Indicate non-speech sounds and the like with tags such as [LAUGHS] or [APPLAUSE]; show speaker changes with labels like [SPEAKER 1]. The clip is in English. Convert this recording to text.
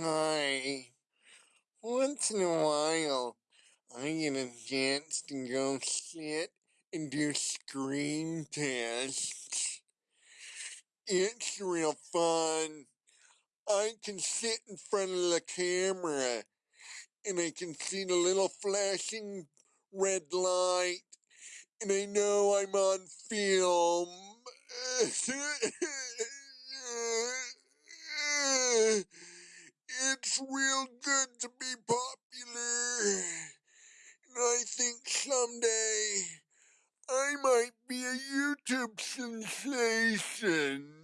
[SPEAKER 1] Hi. Once in a while, I get a chance to go sit and do screen tests. It's real fun. I can sit in front of the camera and I can see the little flashing red light and I know I'm on film. [LAUGHS] It's real good to be popular. And I think someday I might be a YouTube sensation.